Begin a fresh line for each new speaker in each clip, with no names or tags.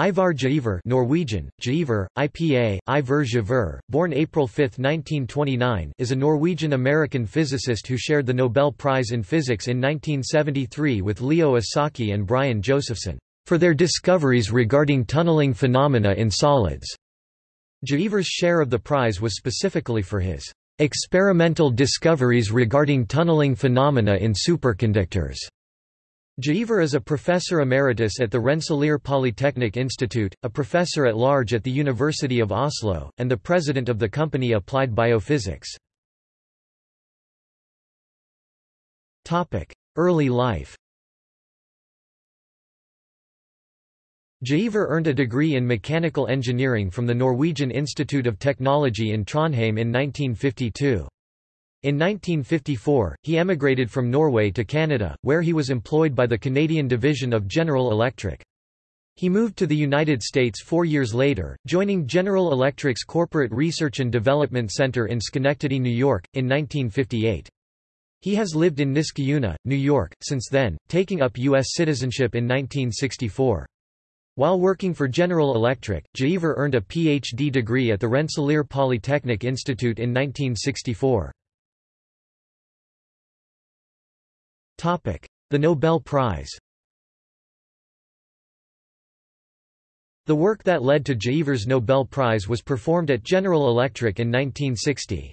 Ivar Giaever Norwegian, Giaever, IPA, Ivar Giaever, born April 5, 1929 is a Norwegian-American physicist who shared the Nobel Prize in Physics in 1973 with Leo Esaki and Brian Josephson, for their discoveries regarding tunneling phenomena in solids. Giaever's share of the prize was specifically for his experimental discoveries regarding tunneling phenomena in superconductors. Giaever is a professor emeritus at the Rensselaer Polytechnic Institute, a professor at large at the University of Oslo, and the president of the company Applied Biophysics. Early life Giaever earned a degree in mechanical engineering from the Norwegian Institute of Technology in Trondheim in 1952. In 1954, he emigrated from Norway to Canada, where he was employed by the Canadian division of General Electric. He moved to the United States four years later, joining General Electric's Corporate Research and Development Center in Schenectady, New York, in 1958. He has lived in Niskayuna, New York, since then, taking up U.S. citizenship in 1964. While working for General Electric, Giaever earned a Ph.D. degree at the Rensselaer Polytechnic Institute in 1964. The Nobel Prize The work that led to Giaever's Nobel Prize was performed at General Electric in 1960.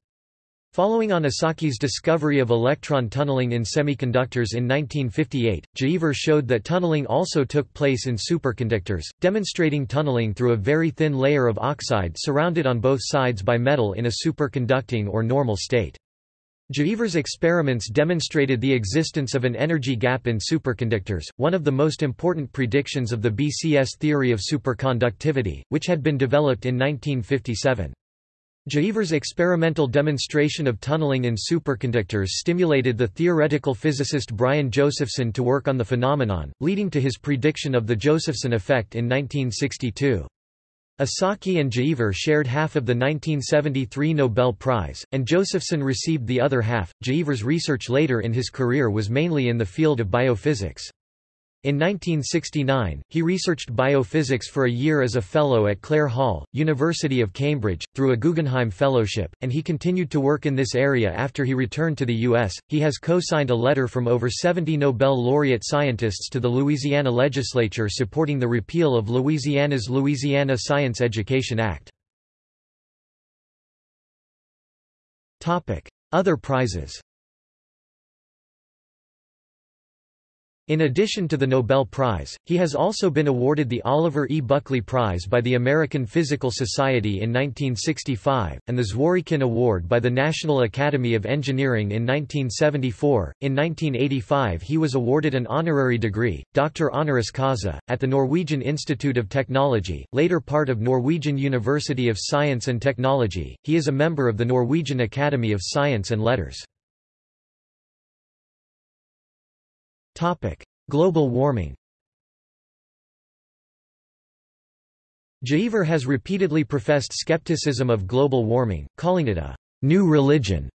Following on Esaki's discovery of electron tunneling in semiconductors in 1958, Giaever showed that tunneling also took place in superconductors, demonstrating tunneling through a very thin layer of oxide surrounded on both sides by metal in a superconducting or normal state. Giaever's experiments demonstrated the existence of an energy gap in superconductors, one of the most important predictions of the BCS theory of superconductivity, which had been developed in 1957. Giaever's experimental demonstration of tunneling in superconductors stimulated the theoretical physicist Brian Josephson to work on the phenomenon, leading to his prediction of the Josephson effect in 1962. Esaki and Giaever shared half of the 1973 Nobel Prize, and Josephson received the other half. Giaever's research later in his career was mainly in the field of biophysics. In 1969, he researched biophysics for a year as a fellow at Clare Hall, University of Cambridge, through a Guggenheim Fellowship, and he continued to work in this area after he returned to the U.S. He has co-signed a letter from over 70 Nobel laureate scientists to the Louisiana legislature supporting the repeal of Louisiana's Louisiana Science Education Act. Other prizes In addition to the Nobel Prize, he has also been awarded the Oliver E. Buckley Prize by the American Physical Society in 1965, and the Zworykin Award by the National Academy of Engineering in 1974. In 1985 he was awarded an honorary degree, Doctor honoris causa, at the Norwegian Institute of Technology, later part of Norwegian University of Science and Technology. He is a member of the Norwegian Academy of Science and Letters. Global warming Giaever has repeatedly professed skepticism of global warming, calling it a new religion.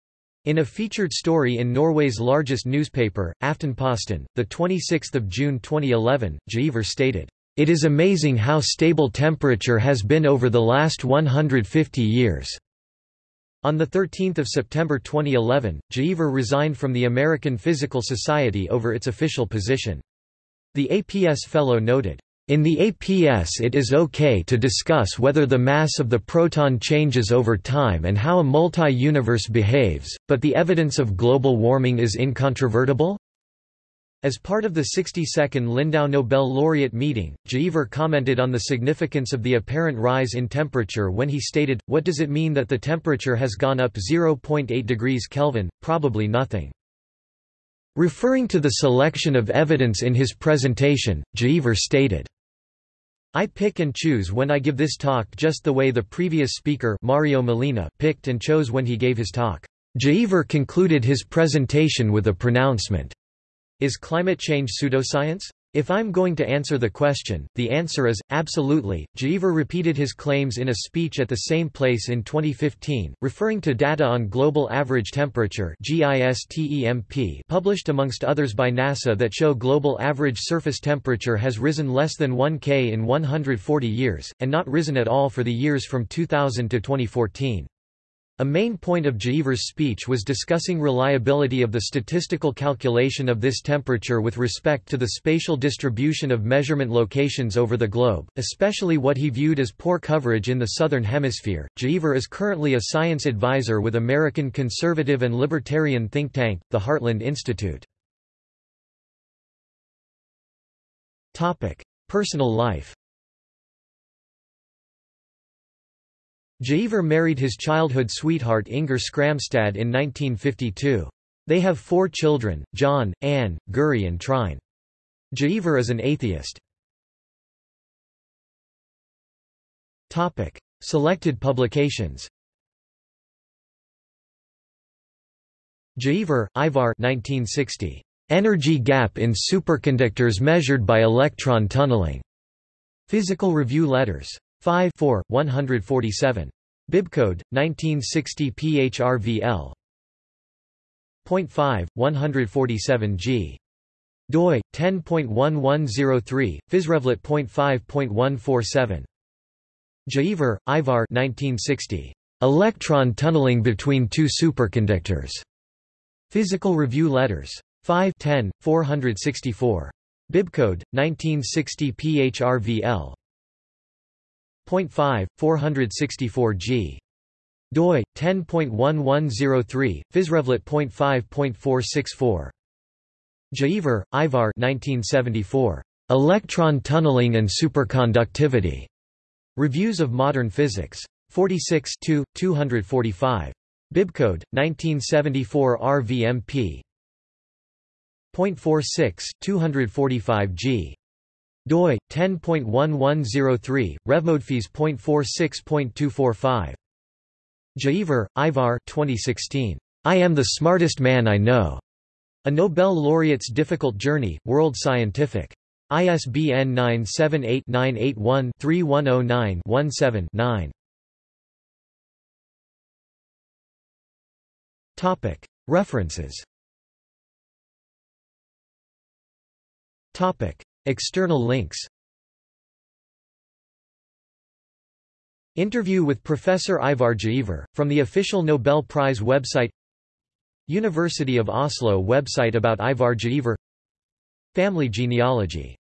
In a featured story in Norway's largest newspaper, Aftenposten, 26 June 2011, Giaever stated, "...it is amazing how stable temperature has been over the last 150 years." On 13 September 2011, Giaever resigned from the American Physical Society over its official position. The APS fellow noted, in the APS it is okay to discuss whether the mass of the proton changes over time and how a multi-universe behaves, but the evidence of global warming is incontrovertible? As part of the 62nd Lindau Nobel laureate meeting, Giaever commented on the significance of the apparent rise in temperature when he stated, what does it mean that the temperature has gone up 0.8 degrees Kelvin? Probably nothing. Referring to the selection of evidence in his presentation, Giaever stated, I pick and choose when I give this talk just the way the previous speaker Mario Molina picked and chose when he gave his talk. Giaever concluded his presentation with a pronouncement. Is climate change pseudoscience? If I'm going to answer the question, the answer is, absolutely. Giaever repeated his claims in a speech at the same place in 2015, referring to data on global average temperature published amongst others by NASA that show global average surface temperature has risen less than 1 K in 140 years, and not risen at all for the years from 2000 to 2014. A main point of Giaever's speech was discussing reliability of the statistical calculation of this temperature with respect to the spatial distribution of measurement locations over the globe, especially what he viewed as poor coverage in the Southern Hemisphere. Giaever is currently a science advisor with American conservative and libertarian think tank, the Heartland Institute. Personal life Giaever married his childhood sweetheart Inger Skramstad in 1952. They have four children, John, Anne, Guri and Trine. Giaever is an atheist. Selected publications Giaever, Ivar 1960. Energy gap in superconductors measured by electron tunneling. Physical Review Letters. 5 4, 147. Bibcode, 1960 PHRVL. Point 5, 147 G. doi 10.1103 physrevlet.5.147 Giaever, Ivar 1960 Electron tunneling between two superconductors Physical Review Letters 5 10 464 Bibcode 1960 PHRVL 0.5, 464 g. doi 10.1103 physrevlet.5.464 Giaever, Ivar 1974 Electron tunneling and superconductivity. Reviews of Modern Physics. 46 2, 245 Bibcode 1974 RVMP 0.46 245 g doi 10.1103 revmodphys.46.245 Giaever, Ivar 2016 I am the smartest man I know. A Nobel laureate's difficult journey world scientific. ISBN 978-981-3109-17-9 Topic. References. Topic External links. Interview with Professor Ivar Giaever, from the official Nobel Prize website. University of Oslo website about Ivar Giaever Family genealogy